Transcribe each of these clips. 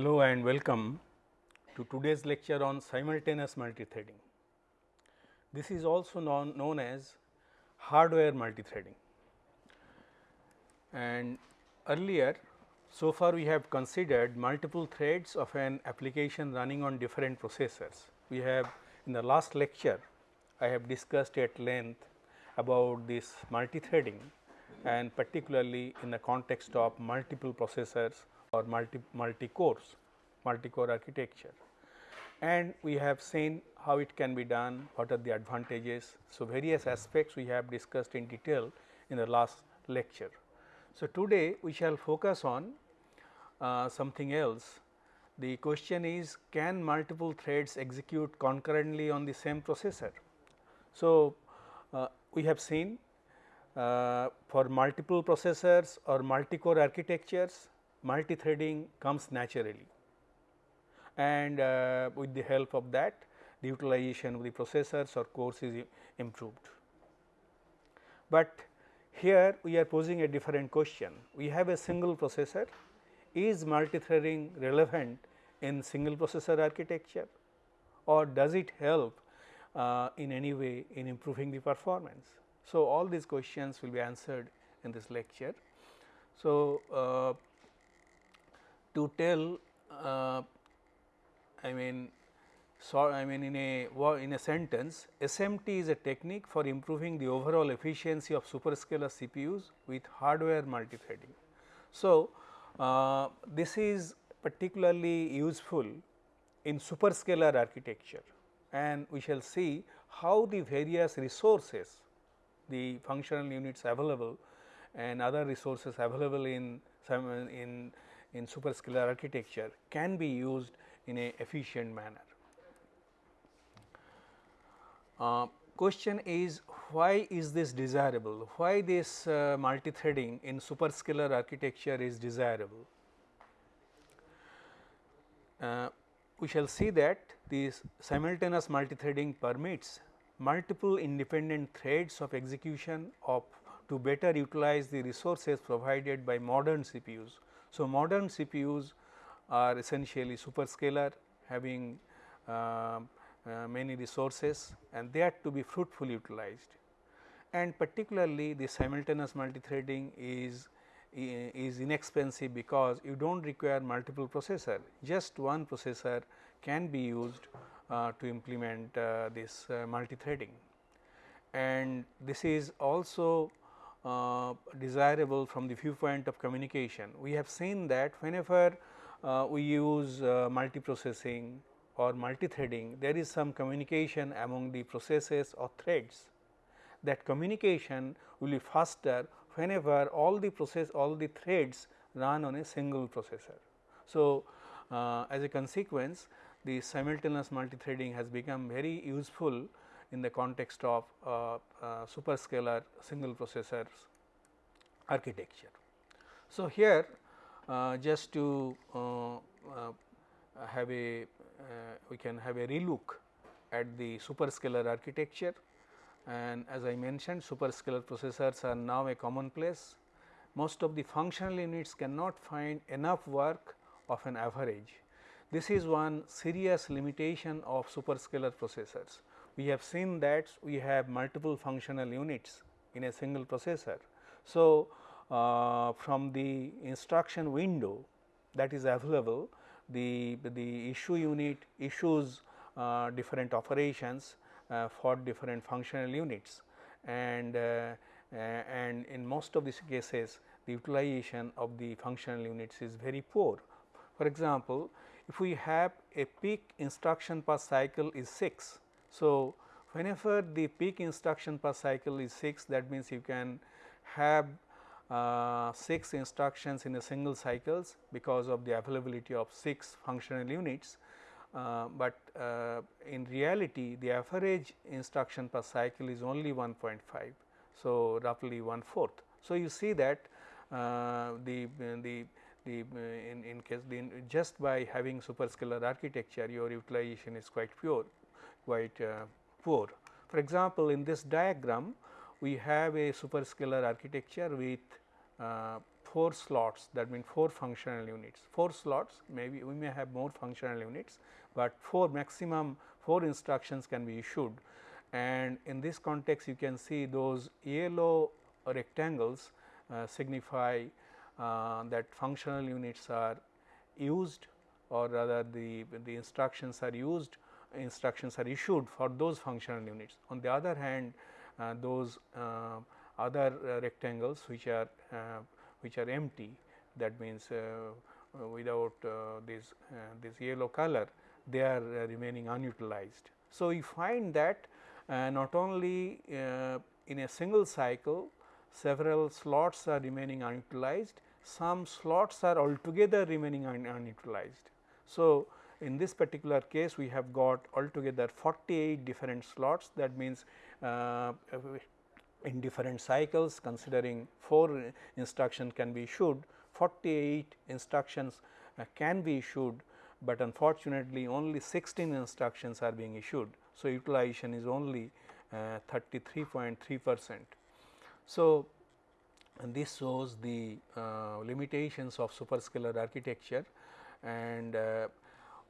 Hello and welcome to today's lecture on simultaneous multithreading. This is also known, known as hardware multithreading. And earlier so far we have considered multiple threads of an application running on different processors. We have in the last lecture I have discussed at length about this multithreading and particularly in the context of multiple processors or multi, multi cores, multi core architecture. And we have seen how it can be done, what are the advantages. So, various aspects we have discussed in detail in the last lecture. So, today we shall focus on uh, something else. The question is can multiple threads execute concurrently on the same processor? So, uh, we have seen uh, for multiple processors or multi-core architectures multi-threading comes naturally and uh, with the help of that the utilization of the processors or cores is improved. But here we are posing a different question. We have a single processor, is multi-threading relevant in single processor architecture or does it help uh, in any way in improving the performance? So, all these questions will be answered in this lecture. So, uh, to tell uh, I mean so I mean in a in a sentence SMT is a technique for improving the overall efficiency of superscalar CPUs with hardware multithreading. So, uh, this is particularly useful in superscalar architecture and we shall see how the various resources the functional units available and other resources available in some in in superscalar architecture can be used in a efficient manner. Uh, question is why is this desirable? Why this uh, multi-threading in superscalar architecture is desirable? Uh, we shall see that this simultaneous multi-threading permits multiple independent threads of execution of to better utilize the resources provided by modern CPUs so, modern CPUs are essentially superscalar having uh, uh, many resources and they are to be fruitfully utilized. And particularly the simultaneous multithreading is is inexpensive because you do not require multiple processor, just one processor can be used uh, to implement uh, this uh, multithreading. And this is also uh, desirable from the viewpoint of communication. We have seen that whenever uh, we use uh, multiprocessing or multithreading, there is some communication among the processes or threads. That communication will be faster whenever all the process all the threads run on a single processor. So, uh, as a consequence the simultaneous multithreading has become very useful in the context of uh, uh, superscalar single processors architecture. So, here uh, just to have a we can have a relook at the superscalar architecture and as I mentioned superscalar processors are now a commonplace. Most of the functional units cannot find enough work of an average. This is one serious limitation of superscalar processors we have seen that we have multiple functional units in a single processor. So, uh, from the instruction window that is available the, the issue unit issues uh, different operations uh, for different functional units and uh, and in most of these cases the utilization of the functional units is very poor. For example, if we have a peak instruction per cycle is 6 so, whenever the peak instruction per cycle is 6 that means you can have uh, 6 instructions in a single cycles because of the availability of 6 functional units, uh, but uh, in reality the average instruction per cycle is only 1.5. So, roughly 1 fourth. So, you see that uh, the, the the in, in case the, just by having superscalar architecture your utilization is quite pure quite uh, poor. For example, in this diagram we have a superscalar architecture with uh, 4 slots that means 4 functional units 4 slots maybe we may have more functional units, but 4 maximum 4 instructions can be issued and in this context you can see those yellow rectangles uh, signify uh, that functional units are used or rather the, the instructions are used instructions are issued for those functional units. On the other hand uh, those uh, other uh, rectangles which are uh, which are empty that means without this this yellow color they are remaining unutilized. So, we find that not only in a single cycle several slots are remaining unutilized, some slots are altogether remaining un unutilized. So, in this particular case we have got altogether 48 different slots that means uh, in different cycles considering 4 instruction can be issued 48 instructions uh, can be issued, but unfortunately only 16 instructions are being issued. So, utilization is only 33.3 uh, percent. So, this shows the uh, limitations of superscalar architecture and uh,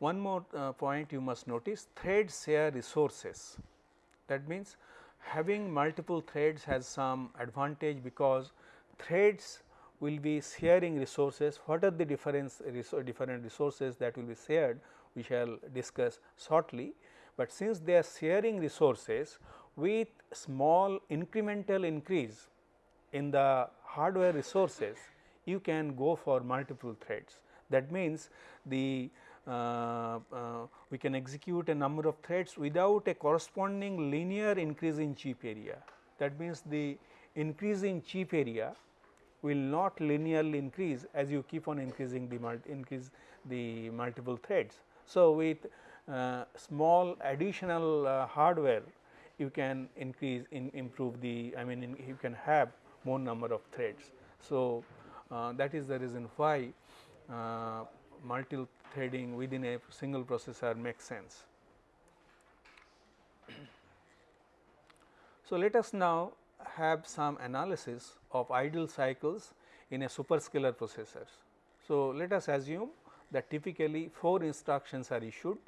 one more uh, point you must notice threads share resources. That means having multiple threads has some advantage because threads will be sharing resources. What are the difference different resources that will be shared? We shall discuss shortly, but since they are sharing resources with small incremental increase in the hardware resources you can go for multiple threads. That means, the we can execute a number of threads without a corresponding linear increase in chip area. That means, the increase in chip area will not linearly increase as you keep on increasing the increase the multiple threads. So, with uh, small additional uh, hardware you can increase in improve the I mean in, you can have more number of threads. So, uh, that is the reason why uh, multi threading within a single processor makes sense. So, let us now have some analysis of idle cycles in a superscalar processors. So, let us assume that typically 4 instructions are issued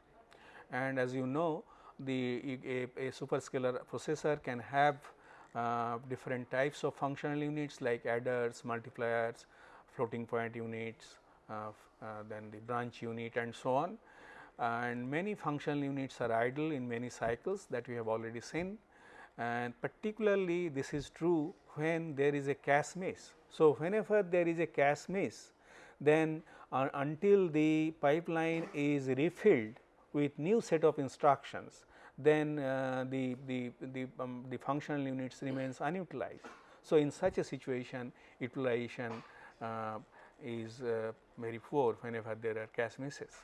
and as you know the a, a superscalar processor can have uh, different types of functional units like adders, multipliers, floating point units, then the branch unit and so on. And many functional units are idle in many cycles that we have already seen and particularly this is true when there is a cache miss. So, whenever there is a cache miss then uh, until the pipeline is refilled with new set of instructions then uh, the, the, the, um, the functional units remains unutilized. So, in such a situation utilization uh, is uh, very poor whenever there are cache misses.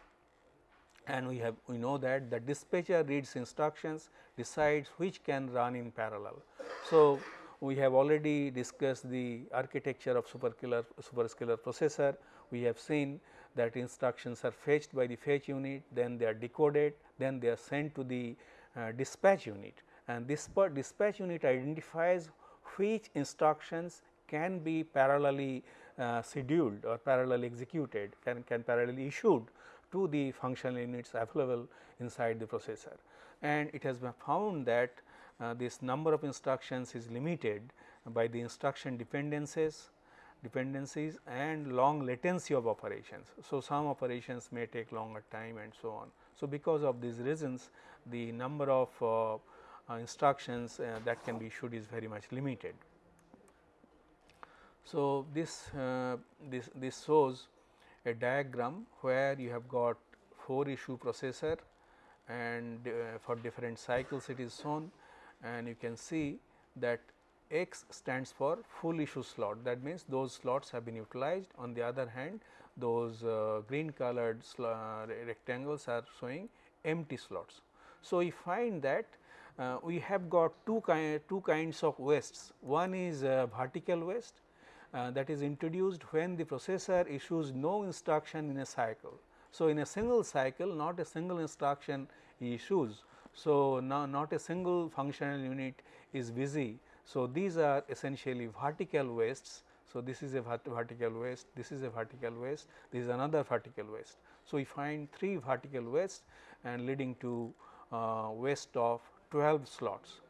And we have we know that the dispatcher reads instructions decides which can run in parallel. So, we have already discussed the architecture of superscalar superscalar processor. We have seen that instructions are fetched by the fetch unit, then they are decoded, then they are sent to the uh, dispatch unit and this dispatch unit identifies which instructions can be parallelly uh, scheduled or parallel executed can, can parallelly issued to the functional units available inside the processor. And it has been found that uh, this number of instructions is limited by the instruction dependencies dependencies and long latency of operations. So, some operations may take longer time and so on. So, because of these reasons the number of uh, uh, instructions uh, that can be issued is very much limited. So, this, this, this shows a diagram where you have got 4 issue processor and uh, for different cycles it is shown and you can see that x stands for full issue slot that means those slots have been utilized on the other hand those uh, green colored uh, rectangles are showing empty slots. So, we find that uh, we have got two, ki two kinds of wastes. One is uh, vertical waste uh, that is introduced when the processor issues no instruction in a cycle. So, in a single cycle not a single instruction issues. So, now not a single functional unit is busy. So, these are essentially vertical wastes. So, this is a vertical waste, this is a vertical waste, this is another vertical waste. So, we find 3 vertical wastes and leading to uh, waste of 12 slots.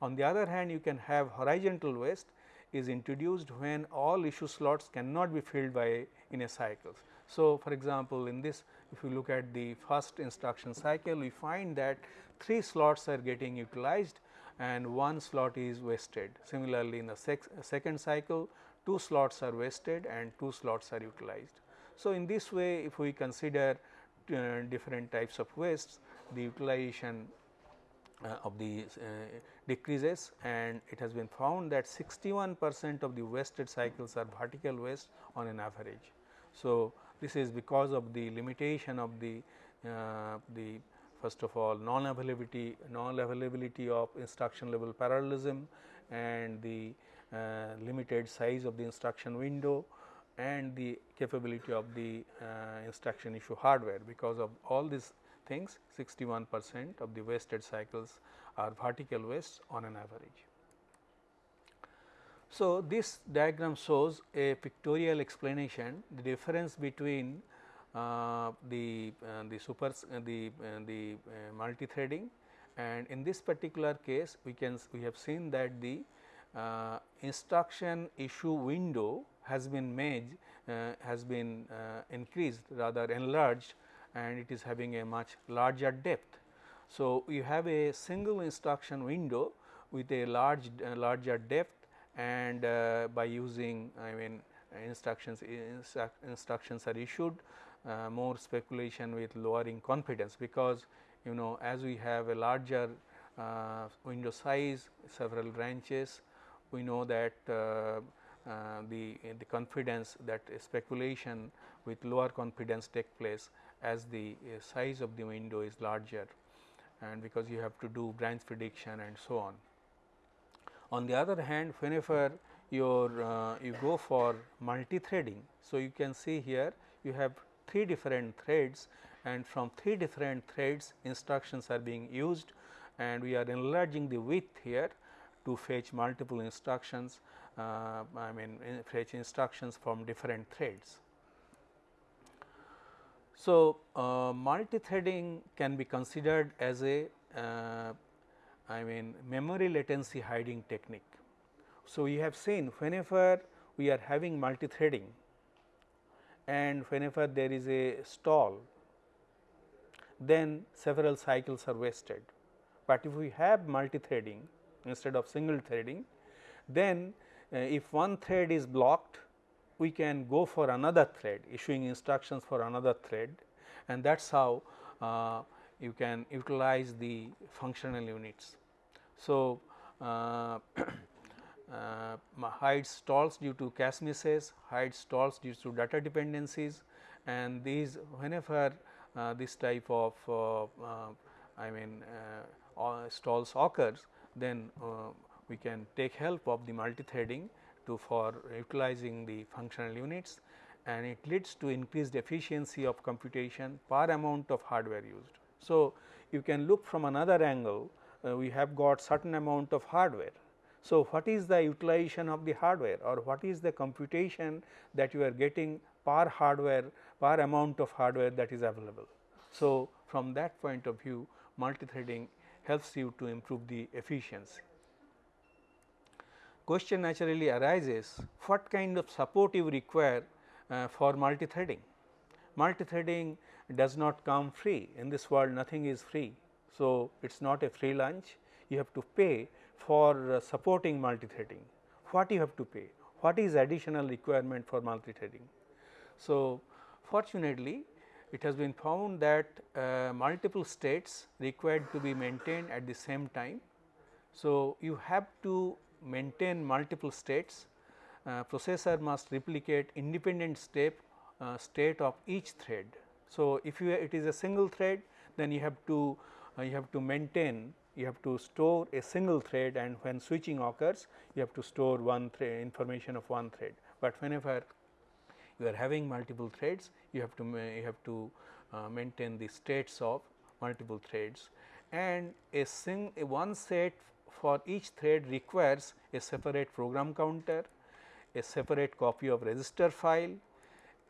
On the other hand, you can have horizontal waste is introduced when all issue slots cannot be filled by in a cycle. So, for example, in this if you look at the first instruction cycle we find that 3 slots are getting utilized and 1 slot is wasted. Similarly, in the second cycle 2 slots are wasted and 2 slots are utilized. So, in this way if we consider uh, different types of wastes the utilization of the uh, decreases and it has been found that 61 percent of the wasted cycles are vertical waste on an average. So, this is because of the limitation of the uh, the first of all non availability non availability of instruction level parallelism and the uh, limited size of the instruction window and the capability of the uh, instruction issue hardware because of all these things 61 percent of the wasted cycles are vertical wastes on an average. So, this diagram shows a pictorial explanation the difference between uh, the uh, the super uh, the uh, the uh, multi threading and in this particular case we can we have seen that the uh, instruction issue window has been made has been increased rather enlarged and it is having a much larger depth. So, you have a single instruction window with a large uh, larger depth and uh, by using I mean instructions instructions are issued uh, more speculation with lowering confidence because you know as we have a larger uh, window size several branches we know that uh, uh, the the confidence that speculation with lower confidence take place as the uh, size of the window is larger and because you have to do branch prediction and so on. On the other hand whenever your uh, you go for multi-threading. So, you can see here you have three different threads and from three different threads instructions are being used and we are enlarging the width here to fetch multiple instructions uh, I mean fetch instructions from different threads. So, uh, multi-threading can be considered as a uh, I mean memory latency hiding technique. So, we have seen whenever we are having multi-threading and whenever there is a stall then several cycles are wasted. But if we have multi-threading instead of single threading then uh, if one thread is blocked we can go for another thread issuing instructions for another thread and that is how uh, you can utilize the functional units. So, uh, uh, hide stalls due to cache misses, hide stalls due to data dependencies and these whenever uh, this type of uh, uh, I mean stalls occurs then we can take help of the multi-threading to for utilizing the functional units and it leads to increased efficiency of computation per amount of hardware used. So, you can look from another angle uh, we have got certain amount of hardware. So, what is the utilization of the hardware or what is the computation that you are getting per hardware per amount of hardware that is available. So, from that point of view multi-threading helps you to improve the efficiency question naturally arises what kind of support you require uh, for multi-threading. Multi-threading does not come free in this world nothing is free. So, it is not a free lunch you have to pay for uh, supporting multi-threading. What you have to pay? What is additional requirement for multi-threading? So, fortunately it has been found that uh, multiple states required to be maintained at the same time. So, you have to maintain multiple states, uh, processor must replicate independent step uh, state of each thread. So, if you it is a single thread then you have to uh, you have to maintain you have to store a single thread and when switching occurs you have to store one thread information of one thread, but whenever you are having multiple threads you have to you have to uh, maintain the states of multiple threads and a sing a one set for each thread requires a separate program counter, a separate copy of register file,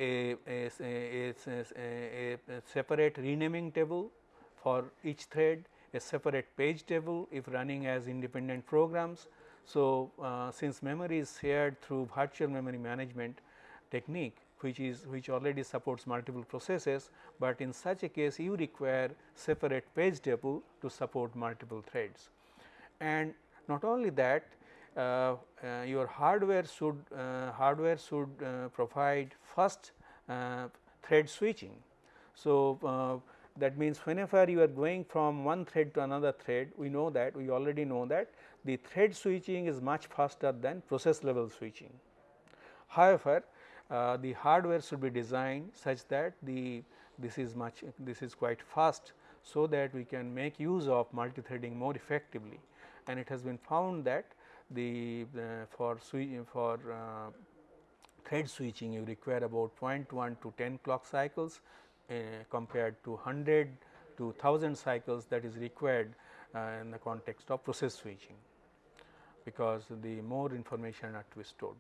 a, a, a, a, separate renaming table for each thread, a separate page table if running as independent programs. So, uh, since memory is shared through virtual memory management technique which is which already supports multiple processes, but in such a case you require separate page table to support multiple threads. And not only that uh, uh, your hardware should uh, hardware should uh, provide first uh, thread switching. So, that means whenever you are going from one thread to another thread we know that we already know that the thread switching is much faster than process level switching. However, uh, the hardware should be designed such that the this is much this is quite fast so that we can make use of multi-threading more effectively and it has been found that the uh, for for uh, thread switching you require about 0.1 to 10 clock cycles uh, compared to 100 to 1000 cycles that is required uh, in the context of process switching because the more information are to be stored.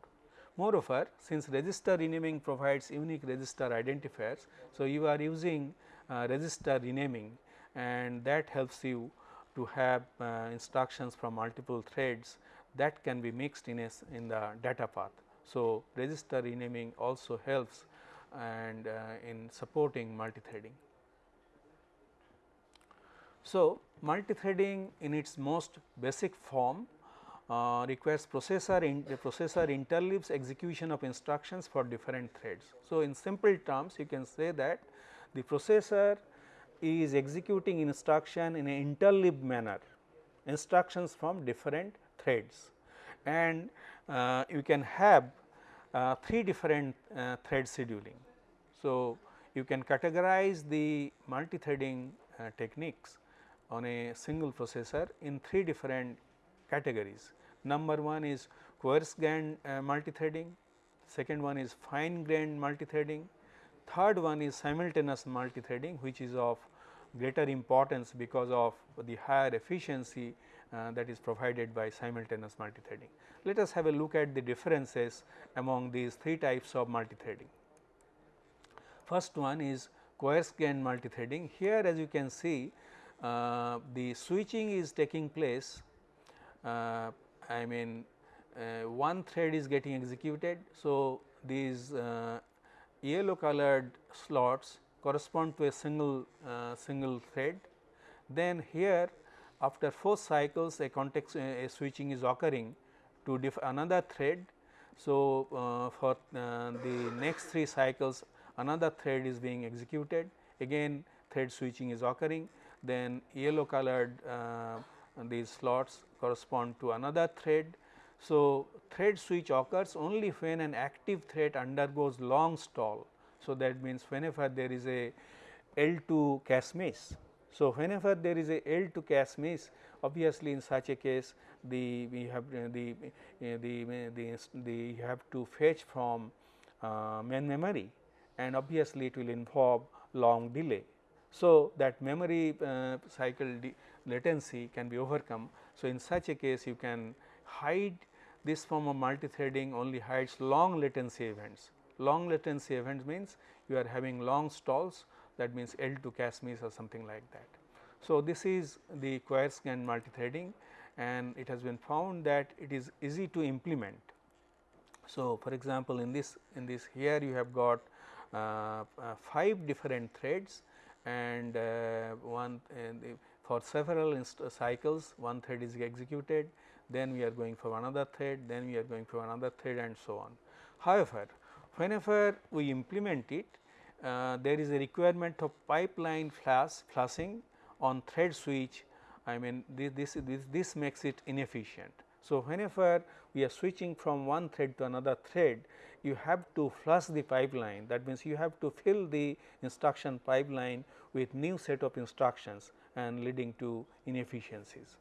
Moreover, since register renaming provides unique register identifiers, so you are using uh, register renaming and that helps you to have uh, instructions from multiple threads that can be mixed in a, in the data path. So, register renaming also helps and uh, in supporting multithreading. So, multithreading in its most basic form uh, requires processor in the processor interleaves execution of instructions for different threads. So, in simple terms you can say that the processor is executing instruction in an interleaved manner instructions from different threads and uh, you can have uh, three different uh, thread scheduling. So, you can categorize the multi-threading uh, techniques on a single processor in three different categories. Number one is coarse grained uh, multi-threading, second one is fine grained multi-threading, third one is simultaneous multi-threading which is of greater importance because of the higher efficiency uh, that is provided by simultaneous multi-threading. Let us have a look at the differences among these three types of multi-threading. First one is coarse grained multi-threading. Here as you can see uh, the switching is taking place uh, I mean uh, one thread is getting executed. So, these uh, yellow colored slots correspond to a single uh, single thread. Then here after 4 cycles a context a switching is occurring to another thread. So, uh, for uh, the next 3 cycles another thread is being executed again thread switching is occurring then yellow colored uh, these slots correspond to another thread. So, thread switch occurs only when an active thread undergoes long stall. So, that means whenever there is a L2 cache miss. So, whenever there is a L2 cache miss obviously, in such a case the we have uh, the, uh, the, the, the you have to fetch from uh, main memory and obviously, it will involve long delay. So, that memory uh, cycle latency can be overcome. So, in such a case you can hide this form of multi-threading only hides long latency events. Long latency events means you are having long stalls that means L2 cache miss or something like that. So, this is the grained multi-threading and it has been found that it is easy to implement. So, for example, in this in this here you have got uh, uh, 5 different threads and uh, one uh, for several cycles one thread is executed then we are going for another thread then we are going for another thread and so on. However, whenever we implement it uh, there is a requirement of pipeline flash flashing on thread switch I mean this, this, this, this makes it inefficient. So, whenever we are switching from one thread to another thread you have to flush the pipeline that means you have to fill the instruction pipeline with new set of instructions and leading to inefficiencies.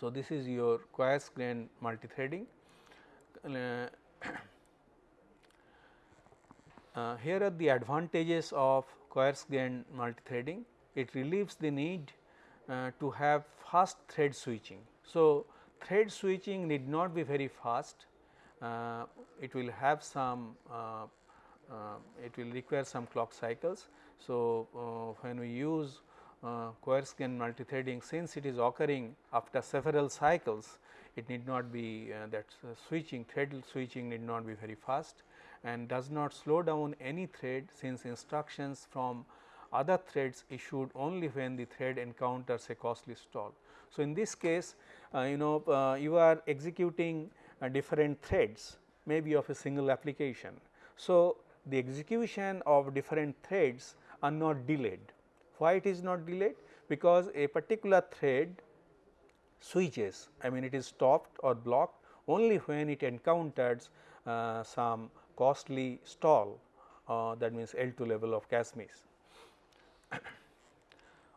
So, this is your coarse grain multithreading. Uh, uh, here are the advantages of coarse grain multithreading. It relieves the need uh, to have fast thread switching. So, thread switching need not be very fast uh, it will have some uh, uh, it will require some clock cycles. So, when we use coarse-grained multithreading since it is occurring after several cycles it need not be that switching thread switching need not be very fast and does not slow down any thread since instructions from other threads issued only when the thread encounters a costly stall. So, in this case uh, you know uh, you are executing uh, different threads maybe of a single application. So, the execution of different threads are not delayed. Why it is not delayed? Because a particular thread switches I mean it is stopped or blocked only when it encounters uh, some costly stall uh, that means L2 level of cache miss.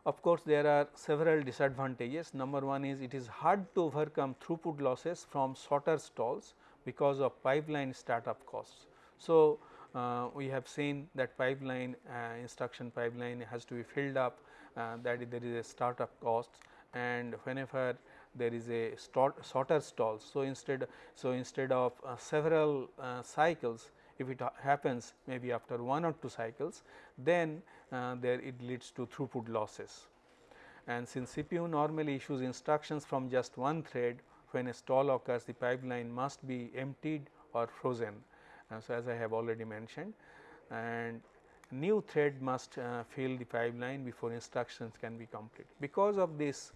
Of course, there are several disadvantages. Number one is it is hard to overcome throughput losses from shorter stalls because of pipeline startup costs. So, uh, we have seen that pipeline uh, instruction pipeline has to be filled up uh, that there is a startup cost and whenever there is a shorter stall. So, instead so instead of uh, several uh, cycles if it happens maybe after one or two cycles then uh, there it leads to throughput losses. And since CPU normally issues instructions from just one thread when a stall occurs the pipeline must be emptied or frozen. Uh, so, as I have already mentioned and new thread must uh, fill the pipeline before instructions can be complete. Because of this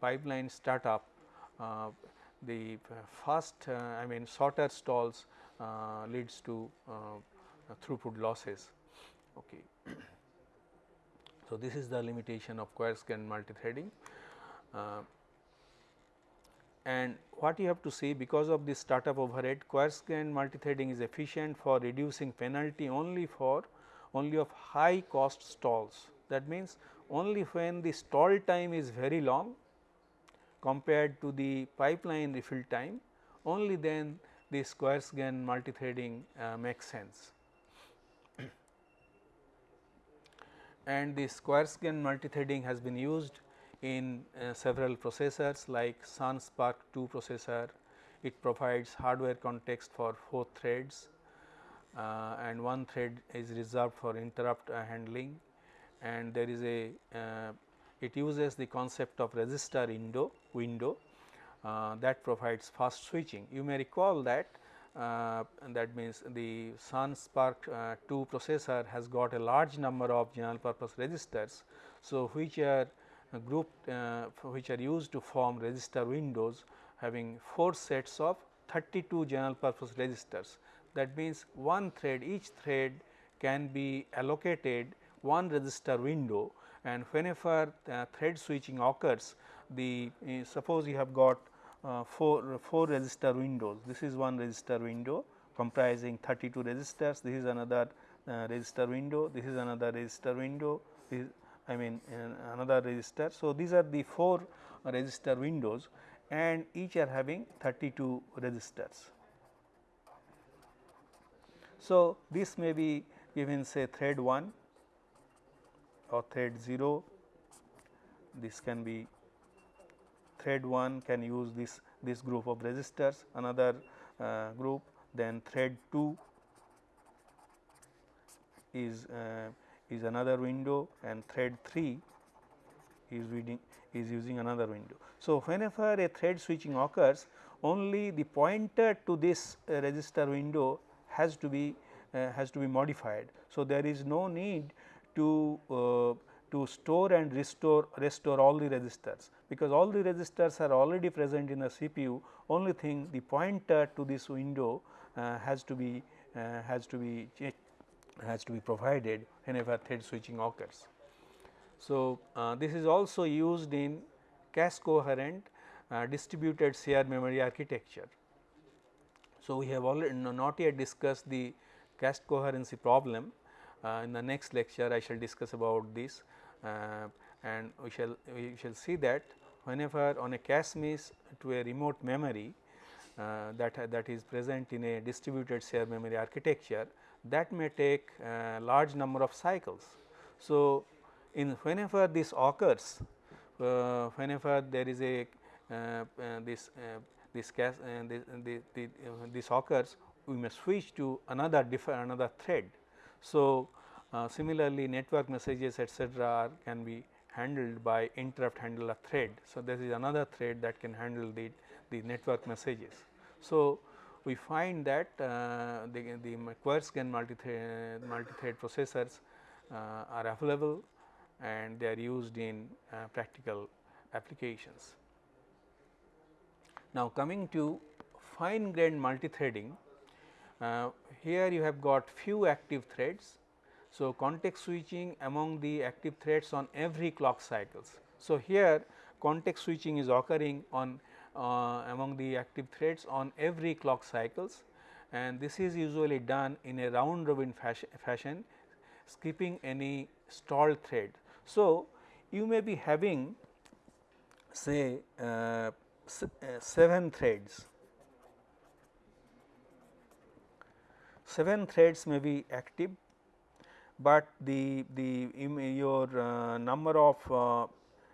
pipeline startup uh, the fast uh, I mean shorter stalls uh, leads to uh, throughput losses. Okay. so, this is the limitation of coarse-grained multithreading. Uh, and what you have to see because of this startup overhead coarse-grained multithreading is efficient for reducing penalty only for only of high cost stalls. That means, only when the stall time is very long compared to the pipeline refill time only then the coarse grain multithreading uh, makes sense. and the coarse grain multithreading has been used in uh, several processors like Sun SPARC 2 processor. It provides hardware context for 4 threads uh, and one thread is reserved for interrupt handling and there is a uh, it uses the concept of register window window uh, that provides fast switching. You may recall that uh, that means the Sun SPARC uh, 2 processor has got a large number of general purpose registers. So, which are grouped uh, which are used to form register windows having 4 sets of 32 general purpose registers. That means, one thread each thread can be allocated one register window and whenever uh, thread switching occurs the uh, suppose you have got uh, 4, 4 register windows. This is one register window comprising 32 registers, this is another uh, register window, this is another register window, I mean uh, another register. So, these are the 4 register windows and each are having 32 registers. So, this may be given say thread 1 or thread 0, this can be thread 1 can use this this group of registers another uh, group then thread 2 is uh, is another window and thread 3 is reading is using another window. So, whenever a thread switching occurs only the pointer to this uh, register window has to be uh, has to be modified. So, there is no need to uh, to store and restore restore all the registers because all the registers are already present in the CPU only thing the pointer to this window uh, has to be uh, has to be has to be provided whenever thread switching occurs. So, uh, this is also used in cache coherent uh, distributed shared memory architecture. So, we have already not yet discussed the cache coherency problem. Uh, in the next lecture, I shall discuss about this uh, and we shall we shall see that whenever on a cache miss to a remote memory uh, that that is present in a distributed shared memory architecture that may take a large number of cycles. So, in whenever this occurs uh, whenever there is a uh, uh, this uh, this, uh, this, uh, this occurs we may switch to another different another thread. So, uh, similarly network messages etcetera can be handled by interrupt handler thread. So, this is another thread that can handle the, the network messages. So, we find that uh, the, the coarse-grain multi-thread multi processors uh, are available and they are used in uh, practical applications. Now, coming to fine grained multi-threading, uh, here you have got few active threads. So, context switching among the active threads on every clock cycles. So, here context switching is occurring on uh, among the active threads on every clock cycles and this is usually done in a round robin fashion, fashion skipping any stalled thread. So, you may be having say uh, uh 7 threads, 7 threads may be active, but the, the your uh, number of uh,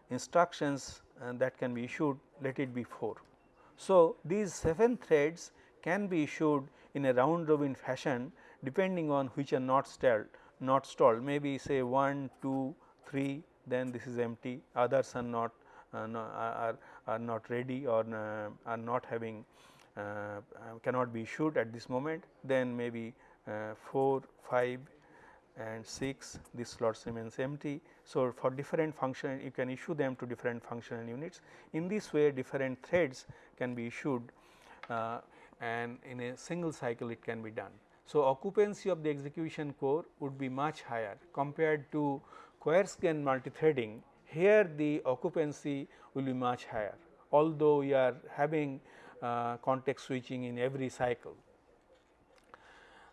instructions uh, that can be issued let it be 4. So, these 7 threads can be issued in a round robin fashion depending on which are not stalled not stalled maybe say 1, 2, 3 then this is empty others are not uh, no, are, are not ready or uh, are not having cannot be issued at this moment then maybe uh, 4, 5 and 6 this slots remains empty. So, for different function you can issue them to different functional units. In this way different threads can be issued uh, and in a single cycle it can be done. So, occupancy of the execution core would be much higher compared to coarse-grain multithreading here the occupancy will be much higher although we are having uh, context switching in every cycle.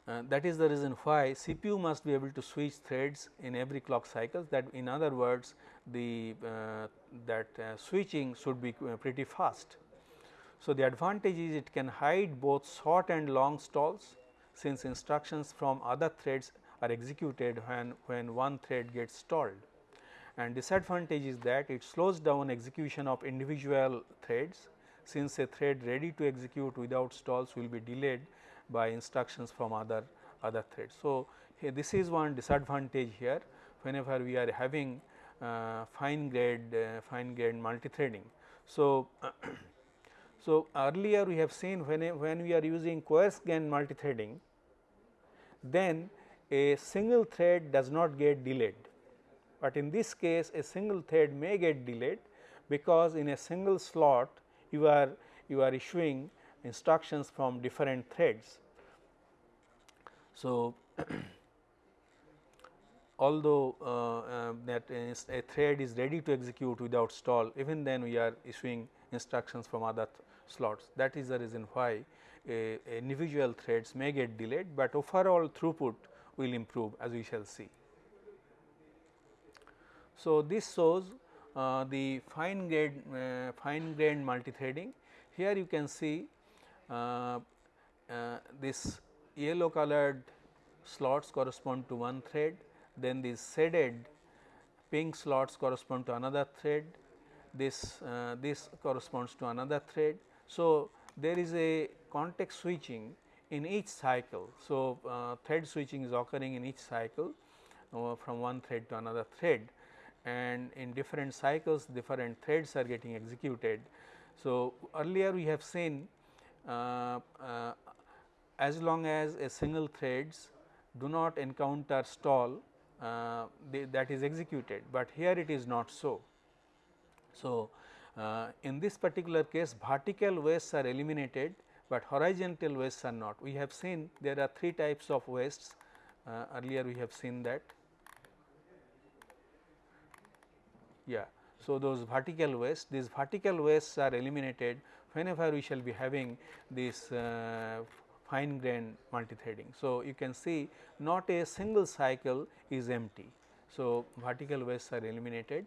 Uh, that is the reason why CPU must be able to switch threads in every clock cycle that in other words the uh, that uh, switching should be uh, pretty fast. So, the advantage is it can hide both short and long stalls since instructions from other threads are executed when, when one thread gets stalled and disadvantage is that it slows down execution of individual threads since a thread ready to execute without stalls will be delayed by instructions from other other threads. So, this is one disadvantage here whenever we are having uh, fine grade uh, fine grained multi-threading. So, so earlier we have seen when, when we are using coarse-grain multi-threading then a single thread does not get delayed but in this case a single thread may get delayed because in a single slot you are you are issuing instructions from different threads. So, although uh, uh, that a thread is ready to execute without stall even then we are issuing instructions from other slots that is the reason why a, a individual threads may get delayed, but overall throughput will improve as we shall see. So, this shows uh, the fine grained uh, fine grained multithreading. Here you can see uh, uh, this yellow colored slots correspond to one thread, then these shaded pink slots correspond to another thread, this uh, this corresponds to another thread. So, there is a context switching in each cycle. So, uh, thread switching is occurring in each cycle from one thread to another thread and in different cycles different threads are getting executed. So, earlier we have seen uh, uh, as long as a single threads do not encounter stall uh, they, that is executed, but here it is not so. So, uh, in this particular case vertical wastes are eliminated, but horizontal wastes are not. We have seen there are three types of wastes uh, earlier we have seen that Yeah. So, those vertical wastes, these vertical wastes are eliminated whenever we shall be having this uh, fine grained multithreading. So, you can see not a single cycle is empty. So, vertical wastes are eliminated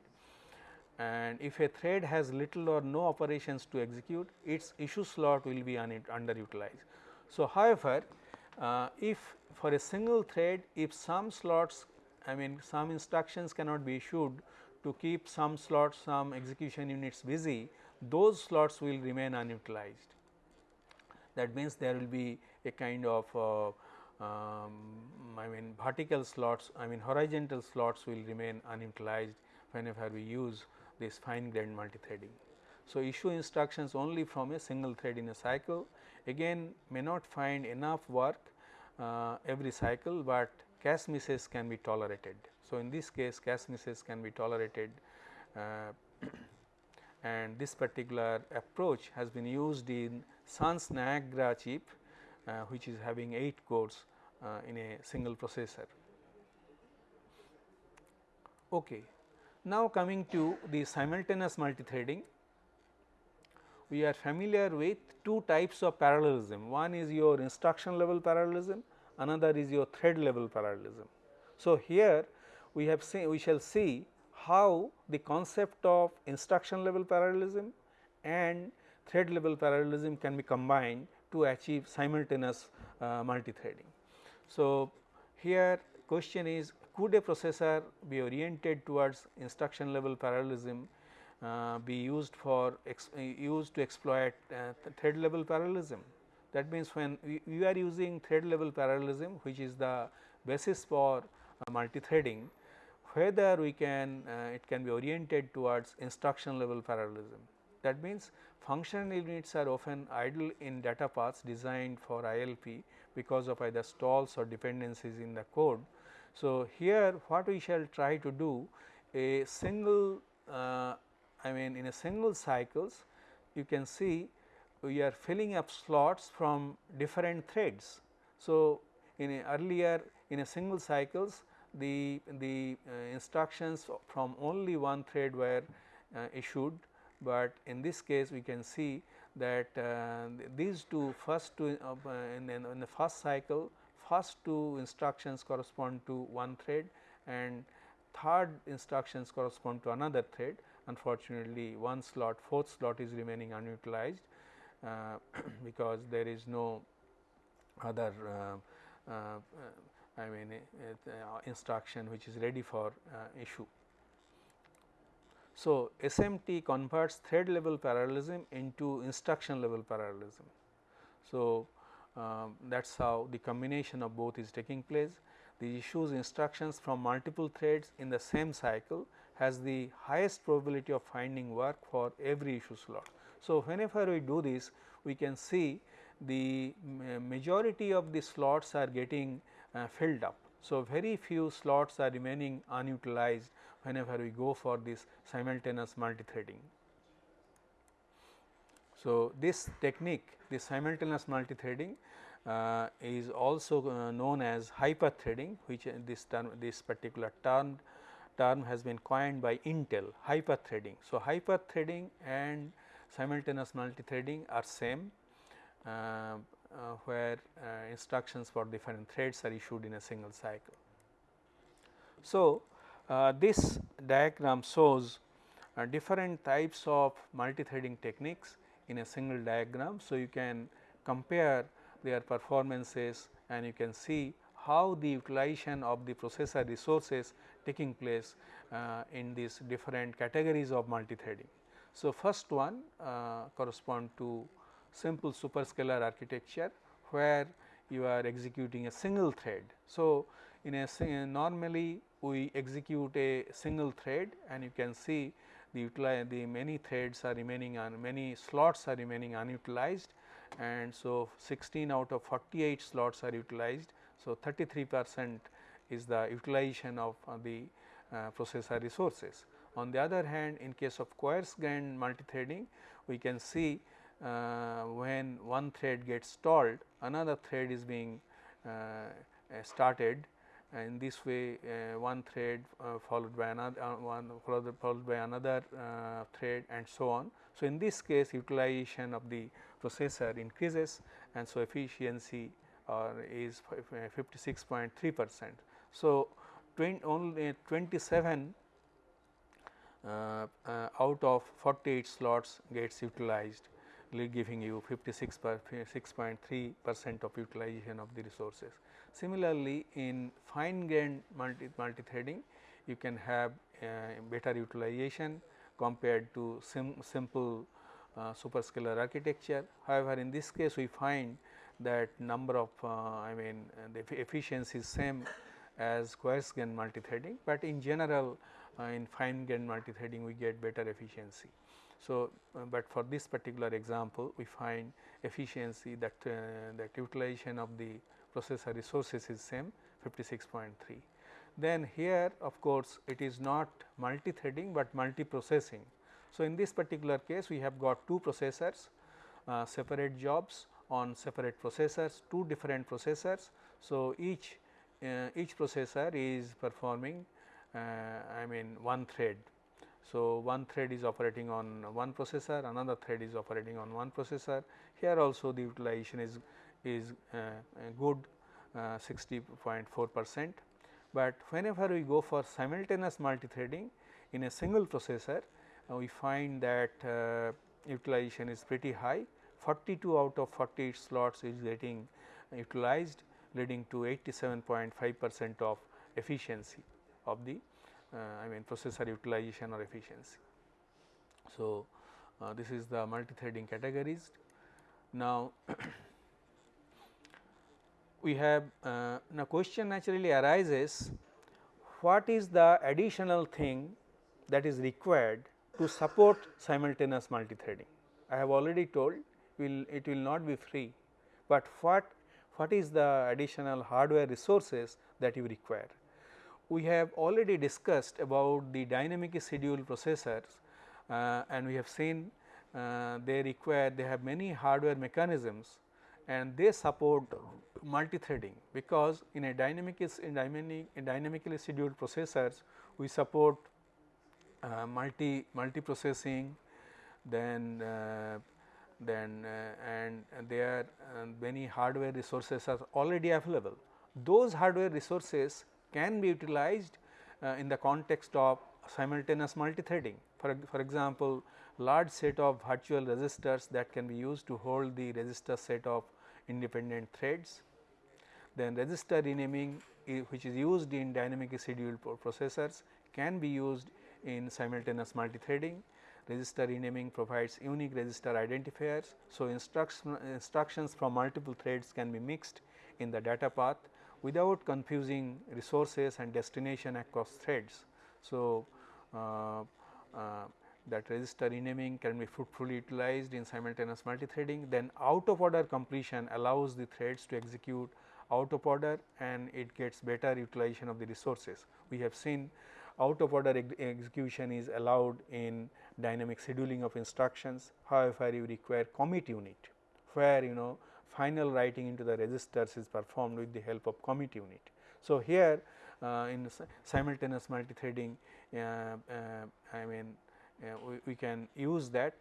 and if a thread has little or no operations to execute its issue slot will be underutilized. So, however, uh, if for a single thread if some slots I mean some instructions cannot be issued to keep some slots some execution units busy those slots will remain unutilized. that means there will be a kind of uh, um, I mean vertical slots I mean horizontal slots will remain unutilized whenever we use this fine grained multithreading. So, issue instructions only from a single thread in a cycle again may not find enough work uh, every cycle, but cache misses can be tolerated. So, in this case misses can be tolerated uh, and this particular approach has been used in Sun's Niagara chip uh, which is having 8 cores uh, in a single processor. Okay. Now, coming to the simultaneous multithreading, we are familiar with two types of parallelism. One is your instruction level parallelism, another is your thread level parallelism. So, here we have seen we shall see how the concept of instruction level parallelism and thread level parallelism can be combined to achieve simultaneous uh, multithreading. So, here question is could a processor be oriented towards instruction level parallelism uh, be used for uh, used to exploit uh, thread level parallelism. That means, when we, we, are using thread level parallelism which is the basis for uh, multithreading whether we can uh, it can be oriented towards instruction level parallelism. That means, functional units are often idle in data paths designed for ILP because of either stalls or dependencies in the code. So, here what we shall try to do a single uh, I mean in a single cycles you can see we are filling up slots from different threads. So, in earlier in a single cycles the, the uh, instructions from only one thread were uh, issued, but in this case we can see that uh, these two first two uh, in, in, the first cycle first two instructions correspond to one thread and third instructions correspond to another thread. Unfortunately one slot fourth slot is remaining unutilized uh, because there is no other uh, uh, I mean uh, instruction which is ready for uh, issue. So, SMT converts thread level parallelism into instruction level parallelism. So, um, that is how the combination of both is taking place. The issues instructions from multiple threads in the same cycle has the highest probability of finding work for every issue slot. So, whenever we do this we can see the majority of the slots are getting filled up. So, very few slots are remaining unutilized whenever we go for this simultaneous multithreading. So, this technique this simultaneous multithreading uh, is also uh, known as hyperthreading which uh, this term this particular term term has been coined by Intel hyperthreading. So, hyperthreading and simultaneous multithreading are same uh, uh, where uh, instructions for different threads are issued in a single cycle. So, uh, this diagram shows uh, different types of multi-threading techniques in a single diagram. So, you can compare their performances and you can see how the utilization of the processor resources taking place uh, in these different categories of multi-threading. So, first one uh, correspond to simple superscalar architecture where you are executing a single thread. So, in a normally we execute a single thread and you can see the the many threads are remaining on many slots are remaining unutilized and so 16 out of 48 slots are utilized. So, 33 percent is the utilization of uh, the uh, processor resources. On the other hand, in case of coarse grained multithreading, we can see uh, when one thread gets stalled, another thread is being uh, uh started in this way uh, one thread followed by another one followed, by another thread and so on. So, in this case utilization of the processor increases and so efficiency is 56.3 percent. So, 20, only 27 uh, uh, out of 48 slots gets utilized giving you 56 6.3 percent of utilization of the resources. Similarly, in fine grained multi, multi-threading you can have uh, better utilization compared to sim, simple uh, superscalar architecture. However, in this case we find that number of uh, I mean the efficiency is same as coarse grain multithreading, but in general uh, in fine grain multithreading we get better efficiency. So, uh, but for this particular example we find efficiency that uh, that utilization of the processor resources is same 56.3. Then here of course, it is not multi-threading, but multi-processing. So, in this particular case we have got two processors uh, separate jobs on separate processors, two different processors. So, each uh, each processor is performing uh, I mean one thread. So, one thread is operating on one processor, another thread is operating on one processor. Here also the utilization is is uh, good 60.4 percent, but whenever we go for simultaneous multithreading in a single processor, we find that uh, utilization is pretty high 42 out of 48 slots is getting utilized leading to 87.5 percent of efficiency of the uh, I mean processor utilization or efficiency. So, uh, this is the multi-threading categories. Now, we have uh, now question naturally arises what is the additional thing that is required to support simultaneous multithreading. I have already told will it will not be free, but what what is the additional hardware resources that you require. We have already discussed about the dynamic schedule processors uh, and we have seen uh, they require they have many hardware mechanisms and they support multi-threading because in a dynamic in dynamic in dynamically scheduled processors we support uh, multi multi processing then uh, then uh, and there uh, many hardware resources are already available. Those hardware resources can be utilized uh, in the context of simultaneous multi-threading. For, for example, large set of virtual registers that can be used to hold the register set of independent threads. Then register renaming which is used in dynamic scheduled processors can be used in simultaneous multithreading. Register renaming provides unique register identifiers. So, instruction, instructions from multiple threads can be mixed in the data path without confusing resources and destination across threads. So, uh, uh, that register renaming can be fruitfully utilized in simultaneous multithreading. Then out of order completion allows the threads to execute out of order and it gets better utilization of the resources. We have seen out of order ex execution is allowed in dynamic scheduling of instructions. However, you require commit unit where you know final writing into the registers is performed with the help of commit unit. So, here uh, in simultaneous multithreading uh, uh, I mean uh, we, we, can use that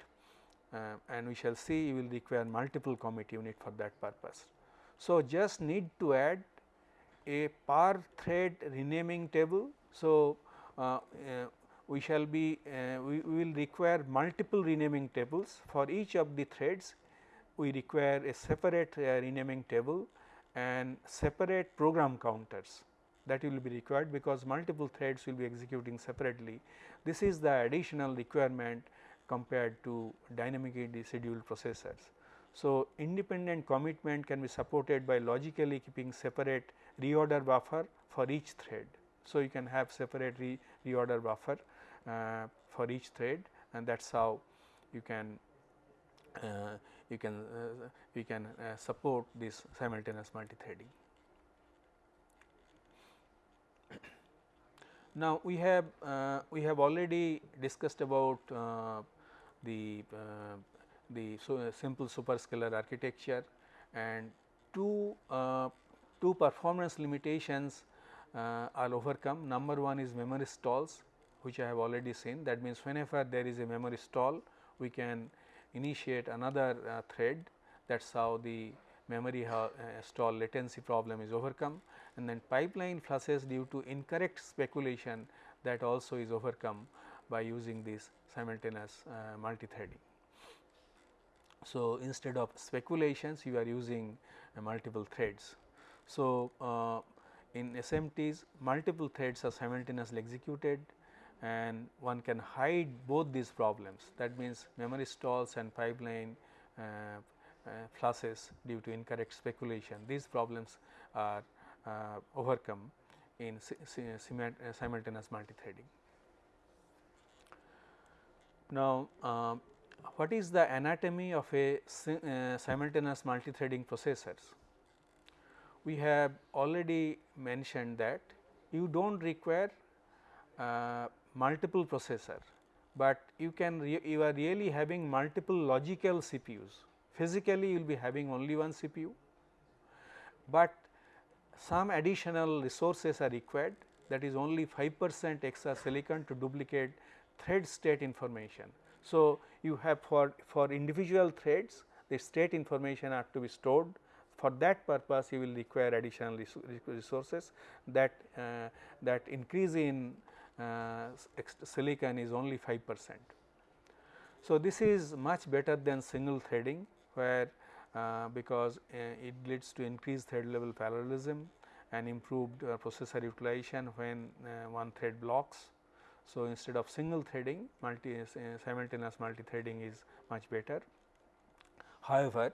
uh, and we shall see you will require multiple commit unit for that purpose. So, just need to add a per thread renaming table. So, we shall be uh, we, will require multiple renaming tables for each of the threads we require a separate uh, renaming table and separate program counters that will be required because multiple threads will be executing separately. This is the additional requirement compared to dynamically scheduled processors. So, independent commitment can be supported by logically keeping separate reorder buffer for each thread. So, you can have separate re reorder buffer uh, for each thread and that is how you can uh, you can uh, we can support this simultaneous multithreading. Now, we have uh, we have already discussed about uh, the uh, the so simple superscalar architecture and two two performance limitations are overcome. Number one is memory stalls which I have already seen that means whenever there is a memory stall we can initiate another uh, thread that is how the memory uh, stall latency problem is overcome and then pipeline flushes due to incorrect speculation that also is overcome by using this simultaneous uh, multi-threading. So, instead of speculations you are using uh, multiple threads. So, uh, in SMTs multiple threads are simultaneously executed and one can hide both these problems that means memory stalls and pipeline uh, uh, flushes due to incorrect speculation these problems are uh, overcome in uh, simultaneous multithreading. Now, um, what is the anatomy of a uh, simultaneous multithreading processors? We have already mentioned that you do not require uh, multiple processor, but you can you are really having multiple logical CPUs. Physically, you will be having only one CPU, but some additional resources are required that is only 5 percent extra silicon to duplicate thread state information. So, you have for, for individual threads the state information are to be stored for that purpose you will require additional resources that uh, that increase in silicon is only 5 percent. So, this is much better than single threading where uh, because uh, it leads to increased thread level parallelism and improved uh, processor utilization when uh, one thread blocks. So, instead of single threading multi simultaneous multi threading is much better. However,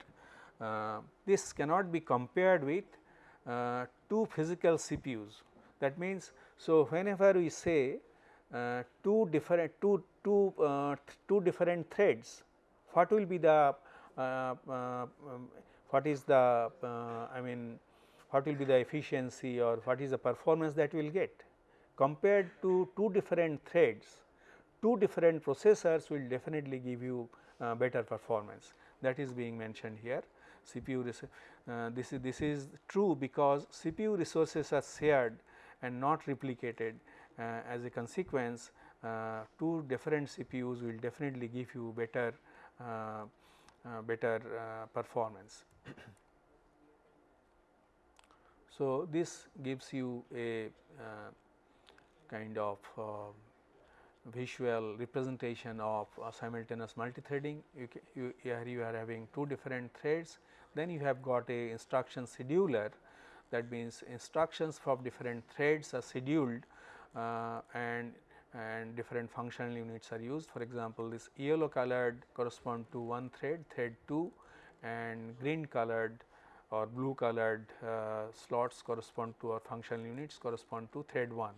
this cannot be compared with two physical CPUs that means, so whenever we say uh, two different two two uh, two different threads, what will be the uh, um, what is the I mean what will be the efficiency or what is the performance that we will get? Compared to two different threads two different processors will definitely give you uh, better performance. That is being mentioned here. CPU uh, this is this is true because CPU resources are shared and not replicated uh, as a consequence uh, two different CPUs will definitely give you better uh, better performance. so, this gives you a kind of visual representation of uh, simultaneous multithreading. You, you, here you are having two different threads, then you have got a instruction scheduler that means instructions from different threads are scheduled uh, and and different functional units are used. For example, this yellow colored correspond to one thread, thread 2 and green colored or blue colored uh, slots correspond to or functional units correspond to thread 1.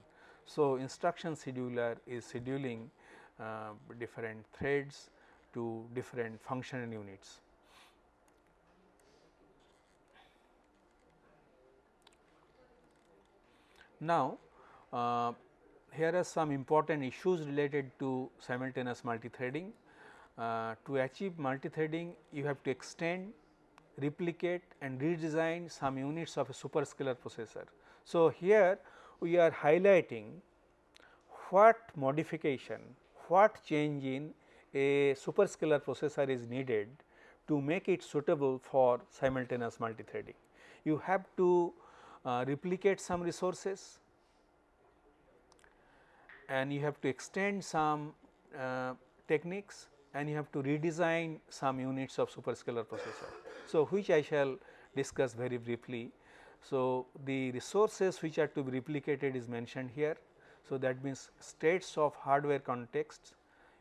So, instruction scheduler is scheduling uh, different threads to different functional units. Now, uh, here are some important issues related to simultaneous multithreading. Uh, to achieve multithreading, you have to extend, replicate and redesign some units of a superscalar processor. So, here we are highlighting what modification, what change in a superscalar processor is needed to make it suitable for simultaneous multithreading. You have to uh, replicate some resources and you have to extend some uh, techniques and you have to redesign some units of superscalar processor. So, which I shall discuss very briefly. So, the resources which are to be replicated is mentioned here. So, that means states of hardware contexts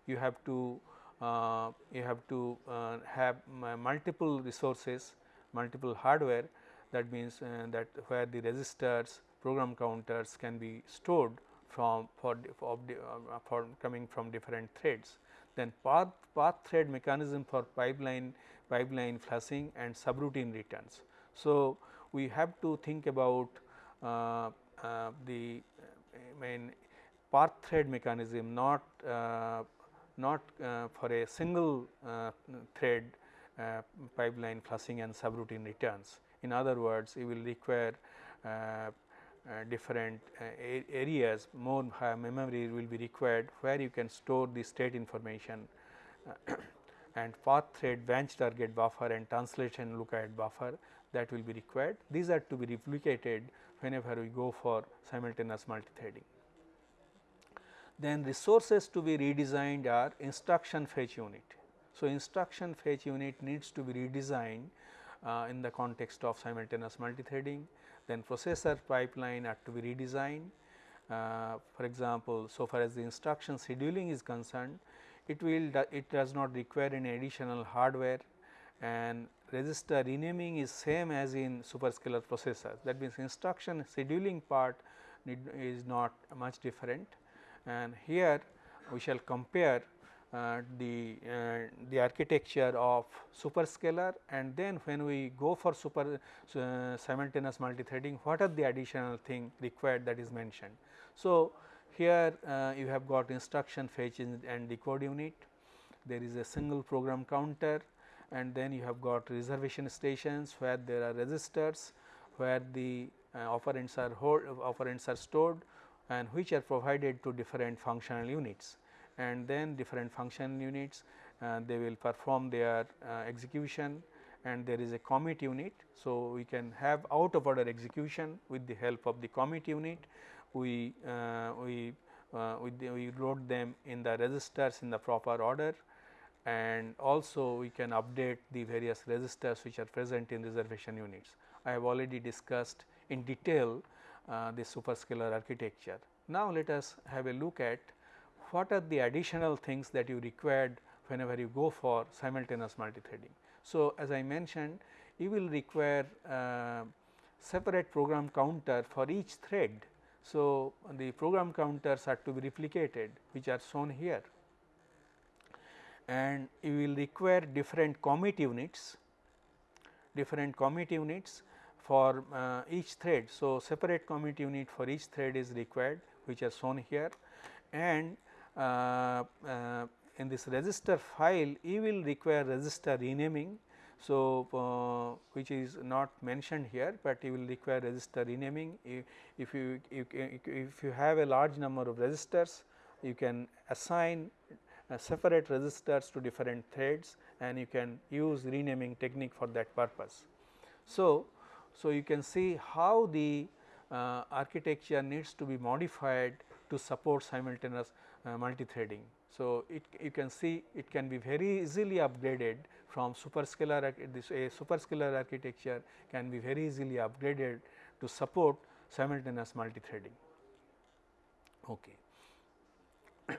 you have to uh, you have to uh, have multiple resources multiple hardware that means uh, that where the registers program counters can be stored from for, for, uh, for coming from different threads. Then path, path thread mechanism for pipeline pipeline flushing and subroutine returns. So, we have to think about uh, uh, the I mean path thread mechanism not uh, not uh, for a single uh, thread pipeline flushing and subroutine returns. In other words, you will require uh, uh, different uh, areas more memory will be required where you can store the state information and path thread branch target buffer and translation lookahead buffer that will be required. These are to be replicated whenever we go for simultaneous multithreading. Then resources to be redesigned are instruction fetch unit. So, instruction fetch unit needs to be redesigned uh, in the context of simultaneous multithreading. Then processor pipeline are to be redesigned uh, for example, so far as the instruction scheduling is concerned, it will it does not require any additional hardware and register renaming is same as in superscalar processors. That means, instruction scheduling part is not much different and here we shall compare the uh, the architecture of superscalar and then when we go for super uh, simultaneous multithreading what are the additional thing required that is mentioned. So, here uh, you have got instruction fetch and decode unit, there is a single program counter and then you have got reservation stations where there are registers where the uh, operands are hold, operands are stored and which are provided to different functional units and then different function units uh, they will perform their uh, execution and there is a commit unit. So, we can have out of order execution with the help of the commit unit we uh, we uh, we, we load them in the registers in the proper order and also we can update the various registers which are present in reservation units. I have already discussed in detail uh, the superscalar architecture. Now, let us have a look at what are the additional things that you required whenever you go for simultaneous multithreading. So, as I mentioned you will require uh, separate program counter for each thread. So, the program counters are to be replicated which are shown here and you will require different commit units, different commit units for uh, each thread. So, separate commit unit for each thread is required which are shown here and in this register file you will require register renaming. So, uh, which is not mentioned here, but you will require register renaming if you, if you have a large number of registers you can assign uh, separate registers to different threads and you can use renaming technique for that purpose. So, so you can see how the uh, architecture needs to be modified to support simultaneous uh, multi-threading. So, it you can see it can be very easily upgraded from superscalar this a superscalar architecture can be very easily upgraded to support simultaneous multi-threading. Okay.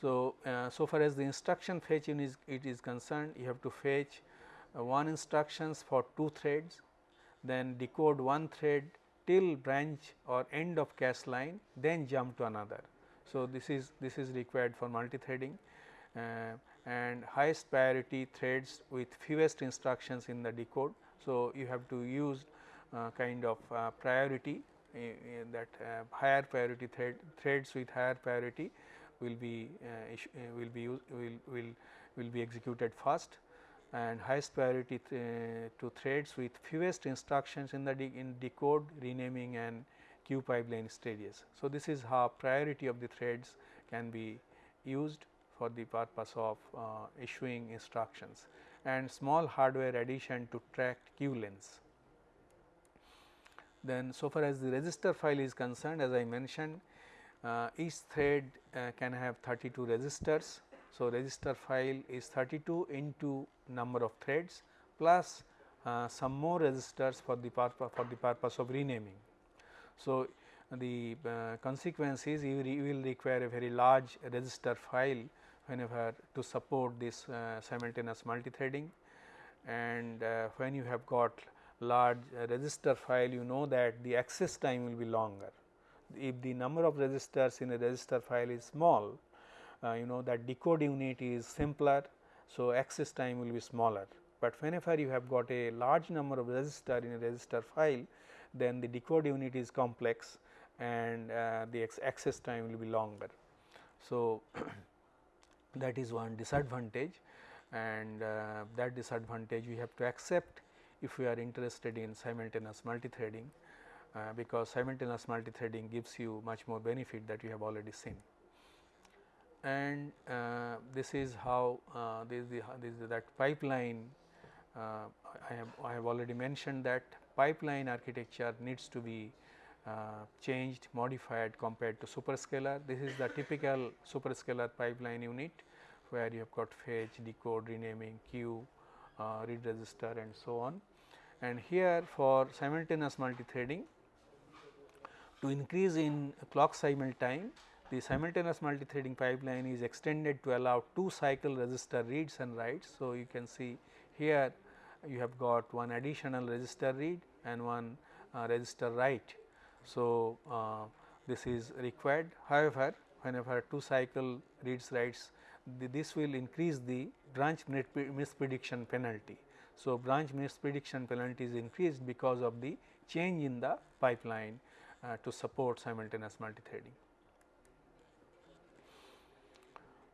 so, uh, so far as the instruction fetch is it is concerned you have to fetch uh, one instructions for two threads then decode one thread till branch or end of cache line then jump to another. So, this is this is required for multi-threading uh, and highest priority threads with fewest instructions in the decode. So, you have to use uh, kind of uh, priority that uh, higher priority thread threads with higher priority will be uh, uh, will be will will will be executed first and highest priority th to threads with fewest instructions in the de in decode renaming and queue pipeline stages. So, this is how priority of the threads can be used for the purpose of uh, issuing instructions and small hardware addition to track queue lengths. Then so far as the register file is concerned as I mentioned uh, each thread uh, can have 32 registers. So, register file is 32 into number of threads plus uh, some more registers for the for the purpose of renaming. So, the uh, consequence is you, you, will require a very large register file whenever to support this uh, simultaneous multithreading and uh, when you have got large register file you know that the access time will be longer. If the number of registers in a register file is small uh, you know that decode unit is simpler. So, access time will be smaller, but whenever you have got a large number of register in a register file then the decode unit is complex and uh, the access time will be longer. So, that is one disadvantage and uh, that disadvantage we have to accept if we are interested in simultaneous multithreading uh, because simultaneous multithreading gives you much more benefit that you have already seen. And uh, this is how uh, this is the this is that pipeline uh, I have I have already mentioned that pipeline architecture needs to be uh, changed modified compared to superscalar. This is the typical superscalar pipeline unit where you have got fetch, decode, renaming, queue, uh, read register and so on. And here for simultaneous multithreading to increase in clock cycle time the simultaneous multi-threading pipeline is extended to allow two cycle register reads and writes. So, you can see here you have got one additional register read and one uh, register write. So, uh, this is required however, whenever two cycle reads writes the, this will increase the branch misprediction penalty. So, branch misprediction penalty is increased because of the change in the pipeline uh, to support simultaneous multi-threading.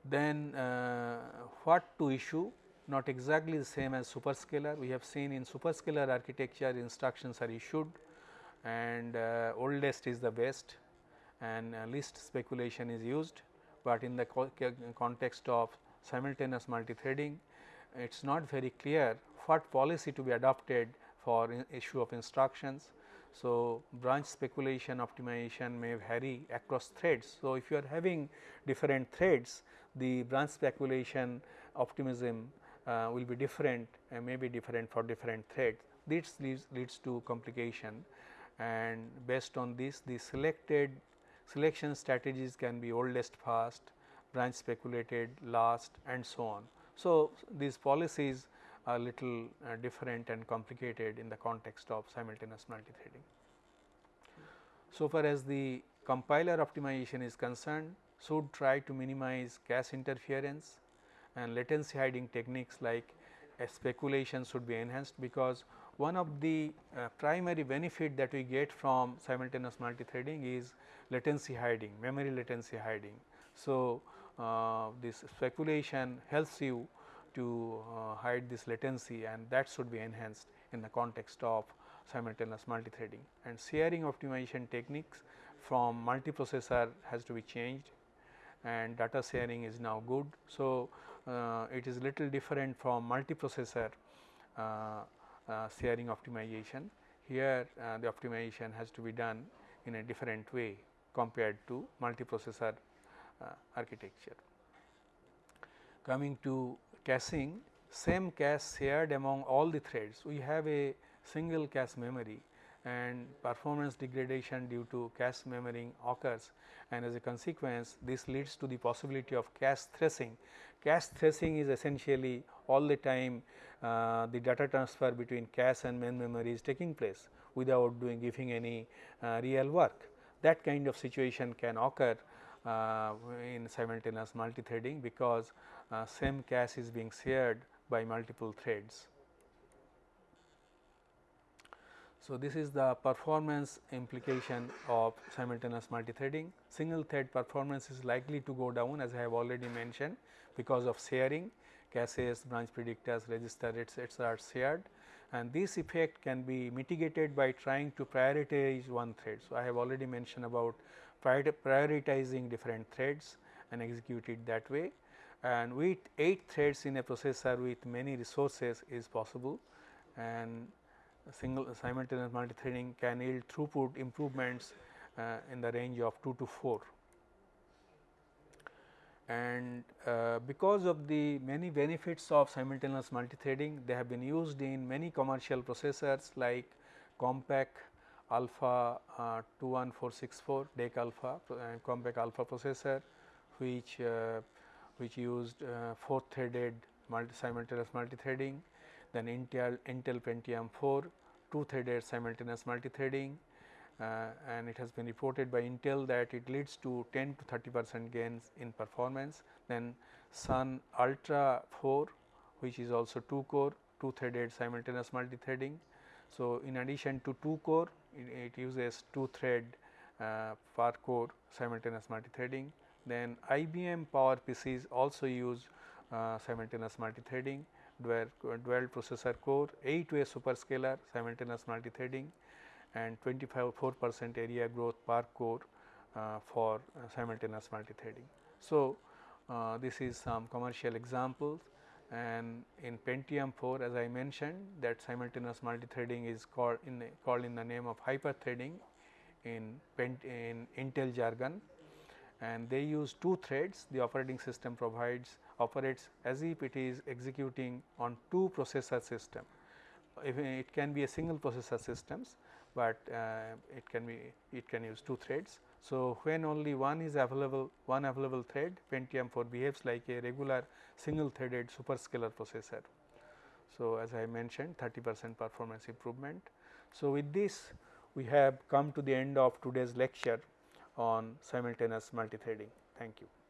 Then uh, what to issue not exactly the same as superscalar. We have seen in superscalar architecture instructions are issued and uh, oldest is the best and uh, least speculation is used, but in the co context of simultaneous multi-threading it is not very clear what policy to be adopted for issue of instructions. So, branch speculation optimization may vary across threads. So, if you are having different threads the branch speculation optimism uh, will be different and may be different for different threads. This leads, leads to complication and based on this the selected selection strategies can be oldest first, branch speculated last and so on. So, these policies are little uh, different and complicated in the context of simultaneous multi-threading. So far as the compiler optimization is concerned, should try to minimize cache interference and latency hiding techniques like speculation should be enhanced because one of the uh, primary benefit that we get from simultaneous multi-threading is latency hiding, memory latency hiding. So, uh, this speculation helps you to uh, hide this latency and that should be enhanced in the context of simultaneous multi-threading and sharing optimization techniques from multiprocessor has to be changed and data sharing is now good. So, uh, it is little different from multiprocessor uh, uh, sharing optimization. Here uh, the optimization has to be done in a different way compared to multiprocessor uh, architecture. Coming to caching, same cache shared among all the threads. We have a single cache memory and performance degradation due to cache memory occurs and as a consequence this leads to the possibility of cache thrashing. Cache thrashing is essentially all the time uh, the data transfer between cache and main memory is taking place without doing giving any uh, real work. That kind of situation can occur uh, in simultaneous multi-threading because uh, same cache is being shared by multiple threads. So, this is the performance implication of simultaneous multi-threading. Single thread performance is likely to go down as I have already mentioned because of sharing caches, branch predictors, register etc., are shared and this effect can be mitigated by trying to prioritize one thread. So, I have already mentioned about prioritizing different threads and execute it that way and with 8 threads in a processor with many resources is possible and single simultaneous multi-threading can yield throughput improvements uh, in the range of 2 to 4. And uh, because of the many benefits of simultaneous multi-threading, they have been used in many commercial processors like Compaq Alpha uh, 21464 DEC Alpha uh, Compaq Alpha processor, which uh, which used uh, 4 threaded multi simultaneous multi-threading then Intel, Intel Pentium 4 2 threaded simultaneous multi-threading uh, and it has been reported by Intel that it leads to 10 to 30 percent gains in performance. Then Sun Ultra 4 which is also 2 core 2 threaded simultaneous multi-threading. So, in addition to 2 core it, it uses 2 thread uh, per core simultaneous multi-threading. Then IBM Power PCs also use uh, simultaneous multi-threading dual, dual processor core, 8 way superscalar simultaneous multi-threading and 25 4 percent area growth per core uh, for uh, simultaneous multi-threading. So, uh, this is some commercial examples. And in Pentium 4 as I mentioned that simultaneous multi-threading is called in called in the name of hyper threading in, in Intel jargon. And they use two threads. The operating system provides operates as if it is executing on two processor system. If it can be a single processor systems, but uh, it can be it can use two threads. So, when only one is available one available thread Pentium 4 behaves like a regular single threaded superscalar processor. So, as I mentioned 30 percent performance improvement. So, with this we have come to the end of today's lecture on simultaneous multithreading. Thank you.